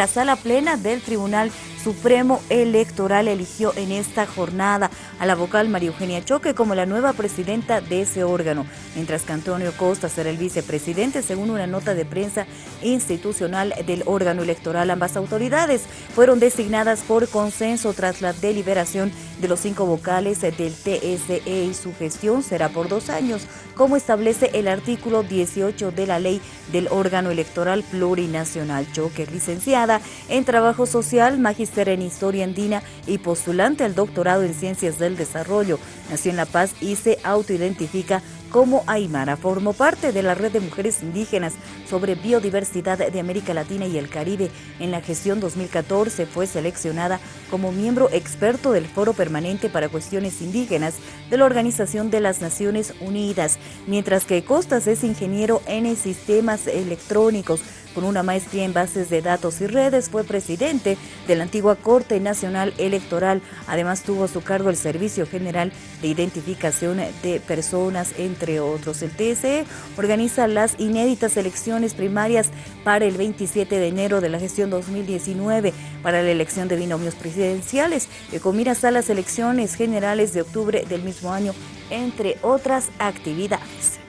La sala plena del Tribunal Supremo Electoral eligió en esta jornada a la vocal María Eugenia Choque como la nueva presidenta de ese órgano, mientras que Antonio Costa será el vicepresidente según una nota de prensa institucional del órgano electoral. Ambas autoridades fueron designadas por consenso tras la deliberación de los cinco vocales del TSE y su gestión será por dos años, como establece el artículo 18 de la ley del órgano electoral plurinacional. Choque licenciada en Trabajo Social, magíster en Historia Andina y postulante al doctorado en Ciencias del Desarrollo. Nació en La Paz y se autoidentifica como Aymara. Formó parte de la Red de Mujeres Indígenas sobre Biodiversidad de América Latina y el Caribe. En la gestión 2014 fue seleccionada como miembro experto del Foro Permanente para Cuestiones Indígenas de la Organización de las Naciones Unidas, mientras que Costas es ingeniero en sistemas electrónicos con una maestría en bases de datos y redes, fue presidente de la antigua Corte Nacional Electoral. Además tuvo a su cargo el Servicio General de Identificación de Personas, entre otros. El TSE organiza las inéditas elecciones primarias para el 27 de enero de la gestión 2019 para la elección de binomios presidenciales, que con miras a las elecciones generales de octubre del mismo año, entre otras actividades.